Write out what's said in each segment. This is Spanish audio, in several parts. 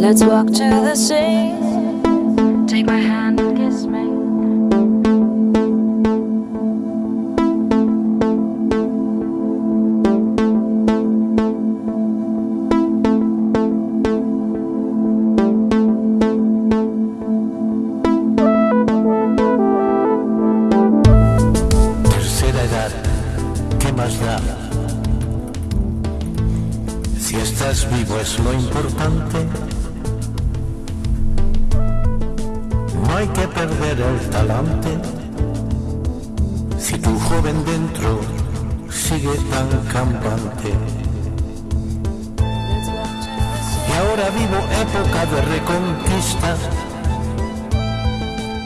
Let's walk to the sea. Take my hand and kiss me. Tercera edad, ¿qué más da? Si estás vivo es lo importante. Hay que perder el talante. Si tu joven dentro sigue tan campante. Y ahora vivo época de reconquista.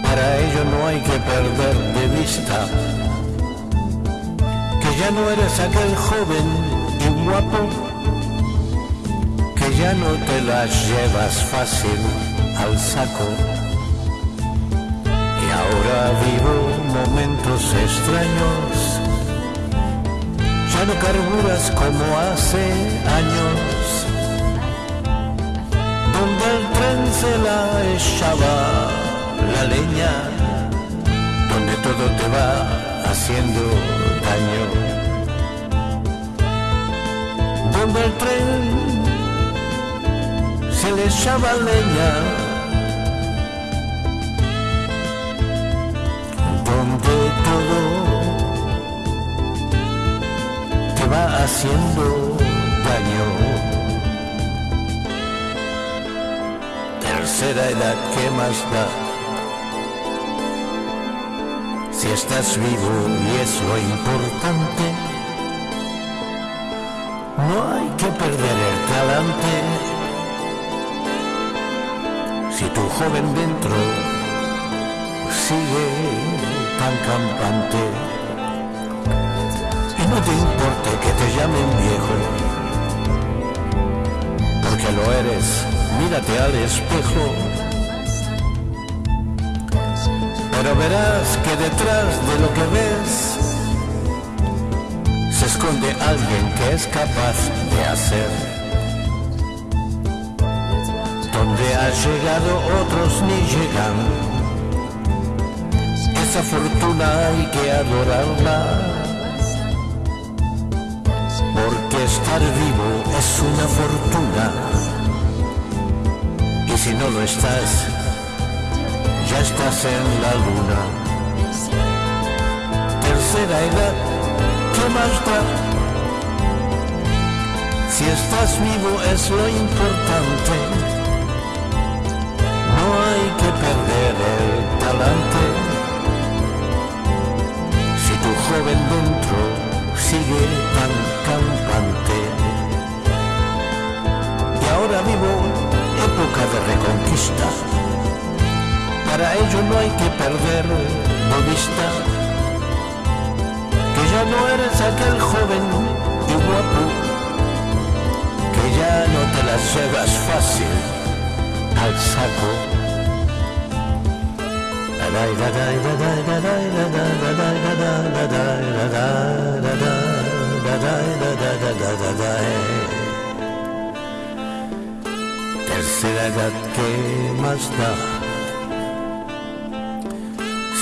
Para ello no hay que perder de vista que ya no eres aquel joven y guapo, que ya no te las llevas fácil al saco. Ahora vivo momentos extraños, ya no carburas como hace años, donde el tren se la echaba la leña, donde todo te va haciendo daño. Donde el tren se le echaba leña, va haciendo daño. Tercera edad, ¿qué más da? Si estás vivo y es lo importante, no hay que perder el talante. Si tu joven dentro sigue tan campante, no te importe que te llamen viejo, porque lo eres, mírate al espejo. Pero verás que detrás de lo que ves se esconde alguien que es capaz de hacer. Donde has llegado otros ni llegan. Esa fortuna hay que adorarla. Estar vivo es una fortuna. Y si no lo estás, ya estás en la luna. Tercera edad, ¿qué más da? Si estás vivo es lo importante. No hay que perder el Para ello no hay que perder de vista que ya no eres aquel joven y guapo, que ya no te las llevas fácil al saco. Tercera edad que más da.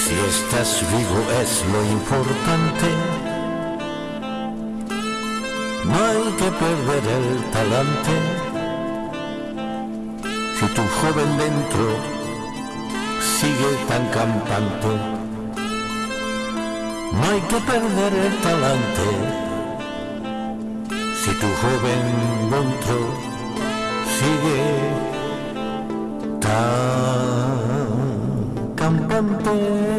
Si estás vivo es lo importante. No hay que perder el talante. Si tu joven dentro sigue tan campante, no hay que perder el talante. Si tu joven dentro sigue tan cantante